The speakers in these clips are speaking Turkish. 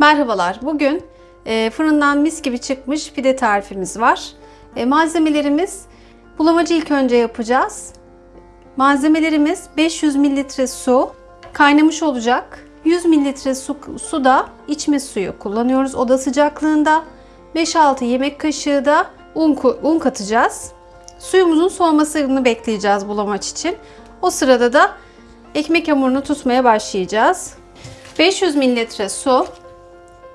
Merhabalar. Bugün e, fırından mis gibi çıkmış pide tarifimiz var. E, malzemelerimiz bulamacı ilk önce yapacağız. Malzemelerimiz 500 mililitre su, kaynamış olacak. 100 mililitre su, suda içme suyu kullanıyoruz oda sıcaklığında. 5-6 yemek kaşığı da un, un katacağız. Suyumuzun soğumasını bekleyeceğiz bulamaç için. O sırada da ekmek hamurunu tutmaya başlayacağız. 500 mililitre su,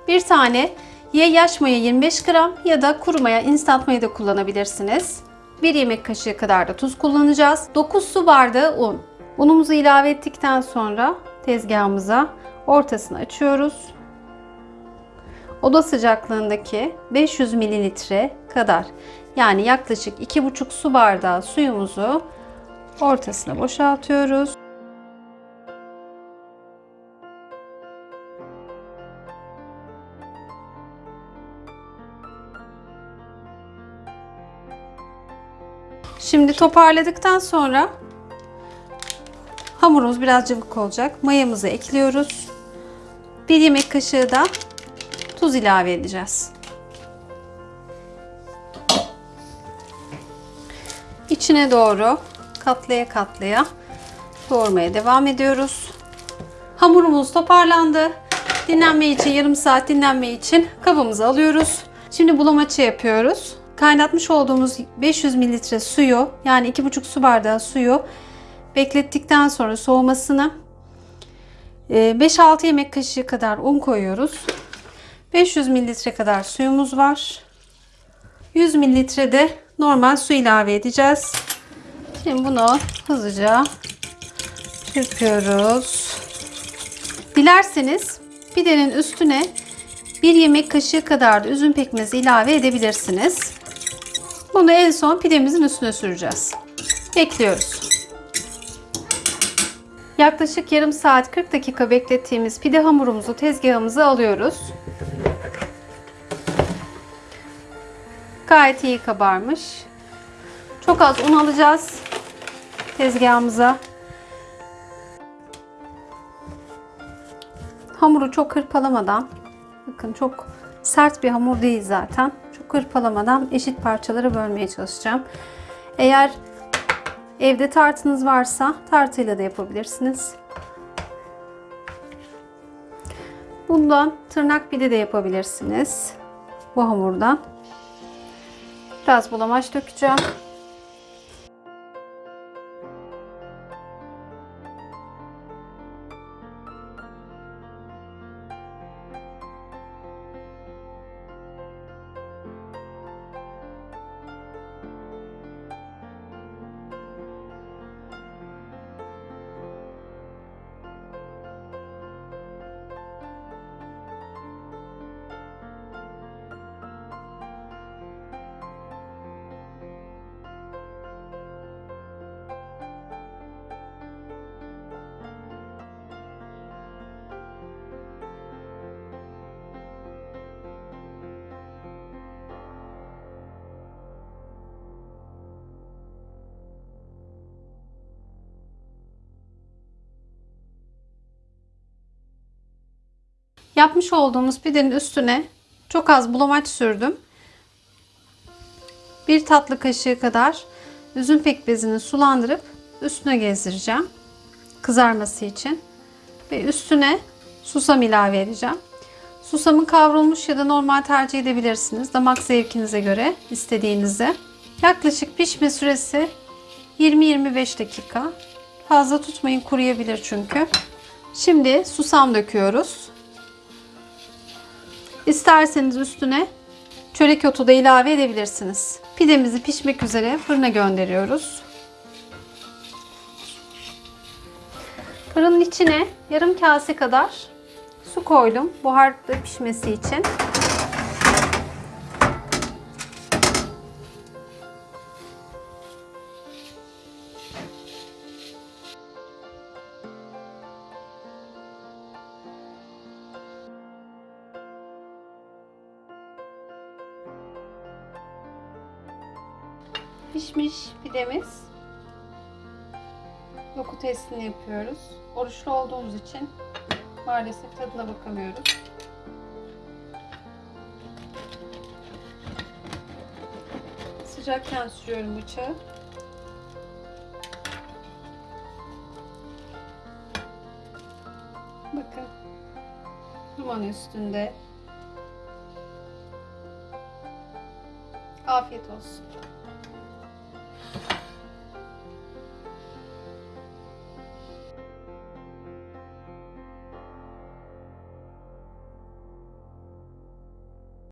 bir tane ya yaş maya 25 gram ya da kuru maya instant maya da kullanabilirsiniz. Bir yemek kaşığı kadar da tuz kullanacağız. 9 su bardağı un. Unumuzu ilave ettikten sonra tezgahımıza ortasını açıyoruz. Oda sıcaklığındaki 500 mililitre kadar yani yaklaşık 2,5 su bardağı suyumuzu ortasına boşaltıyoruz. Şimdi toparladıktan sonra hamurumuz biraz cıvık olacak. Mayamızı ekliyoruz. Bir yemek kaşığı da tuz ilave edeceğiz. İçine doğru katlaya katlaya doğurmaya devam ediyoruz. Hamurumuz toparlandı. Dinlenme için yarım saat dinlenme için kabımıza alıyoruz. Şimdi bulamaçı yapıyoruz. Kaynatmış olduğumuz 500 mililitre suyu yani 2,5 su bardağı suyu beklettikten sonra soğumasını 5-6 yemek kaşığı kadar un koyuyoruz. 500 mililitre kadar suyumuz var. 100 mililitre de normal su ilave edeceğiz. Şimdi bunu hızlıca çırpıyoruz. Dilerseniz pidenin üstüne bir yemek kaşığı kadar da üzüm pekmezi ilave edebilirsiniz. Bunu en son pidemizin üstüne süreceğiz. Bekliyoruz. Yaklaşık yarım saat 40 dakika beklettiğimiz pide hamurumuzu tezgahımıza alıyoruz. Gayet iyi kabarmış. Çok az un alacağız tezgahımıza. Hamuru çok hırpalamadan, bakın çok sert bir hamur değil zaten. Çok hırpalamadan eşit parçalara bölmeye çalışacağım. Eğer evde tartınız varsa tartıyla da yapabilirsiniz. Bundan tırnak pide de yapabilirsiniz. Bu hamurdan. Biraz bulamaç dökeceğim. Yapmış olduğumuz pidenin üstüne çok az bulamaç sürdüm. Bir tatlı kaşığı kadar üzüm pekmezini sulandırıp üstüne gezdireceğim. Kızarması için. Ve üstüne susam ilave edeceğim. Susamı kavrulmuş ya da normal tercih edebilirsiniz. Damak zevkinize göre istediğinizde. Yaklaşık pişme süresi 20-25 dakika. Fazla tutmayın kuruyabilir çünkü. Şimdi susam döküyoruz. İsterseniz üstüne çörek otu da ilave edebilirsiniz. Pidemizi pişmek üzere fırına gönderiyoruz. Fırının içine yarım kase kadar su koydum buharda pişmesi için. pişmiş pidemiz. Doku testini yapıyoruz. Oruçlu olduğumuz için maalesef tadına bakamıyoruz. Sıcakken sürüyorum bıçağı. Bakın. Duman üstünde. Afiyet olsun.